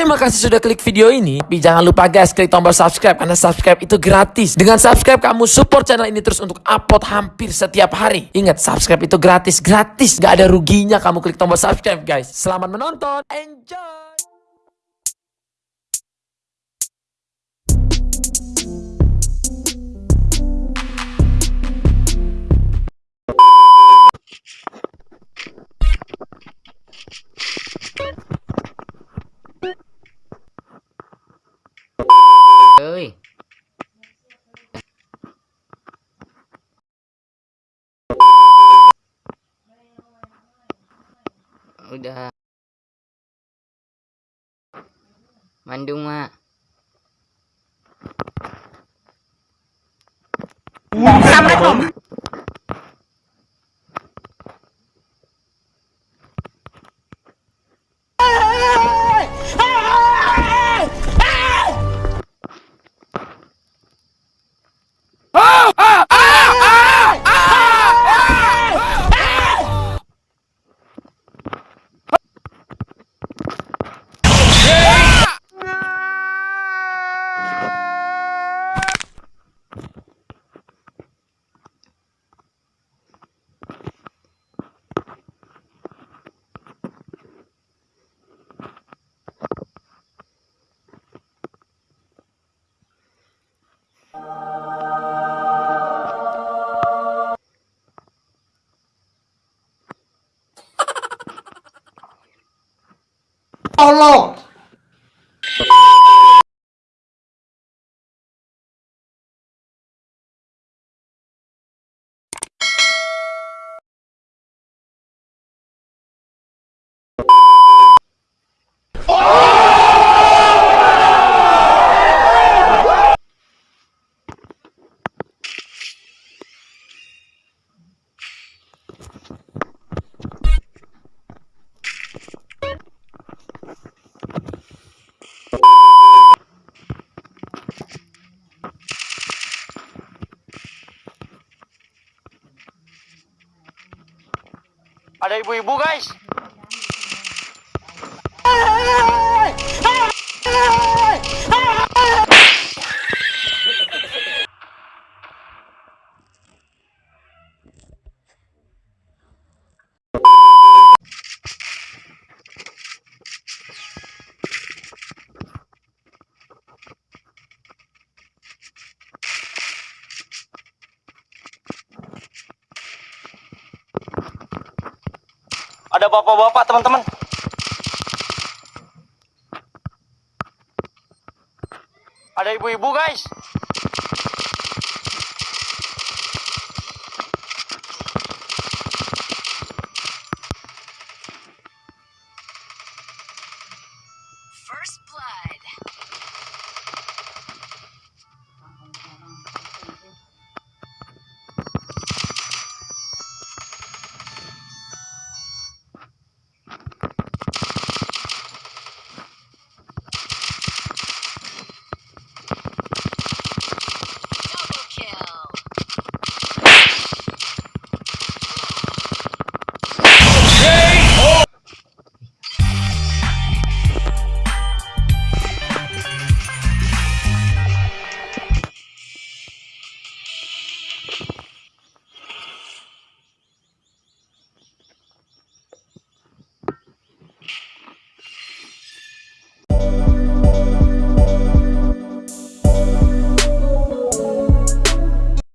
Terima kasih sudah klik video ini. Tapi jangan lupa guys, klik tombol subscribe karena subscribe itu gratis. Dengan subscribe kamu support channel ini terus untuk upload hampir setiap hari. Ingat, subscribe itu gratis, gratis. Gak ada ruginya kamu klik tombol subscribe guys. Selamat menonton, enjoy! Ơi udah. Bandung mak Oh, Lord. Ada ibu-ibu guys. Ada bapak-bapak teman-teman. Ada ibu-ibu guys.